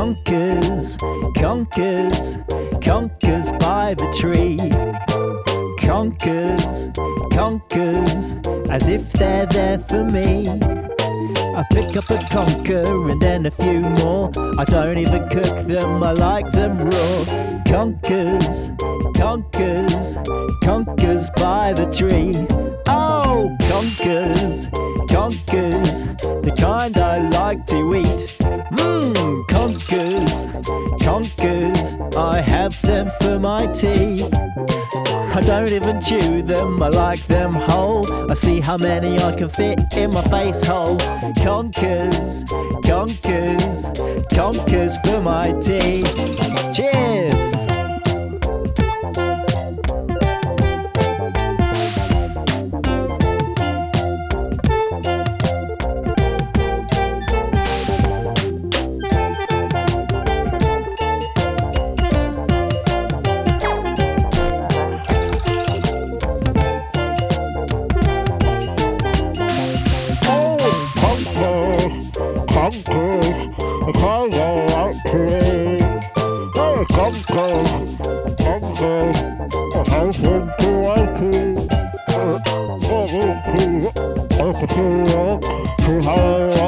Conkers, conkers, conkers by the tree. Conkers, conkers, as if they're there for me. I pick up a conker and then a few more. I don't even cook them, I like them raw. Conkers, conkers, conkers by the tree. Oh, conkers, conkers, the kind I like to eat. Mmm, I have them for my tea. I don't even chew them, I like them whole. I see how many I can fit in my face hole. Conkers, conkers, conkers for my tea. The kind I like to eat. Hey, to like it. Uh, I need to, I can see it, to have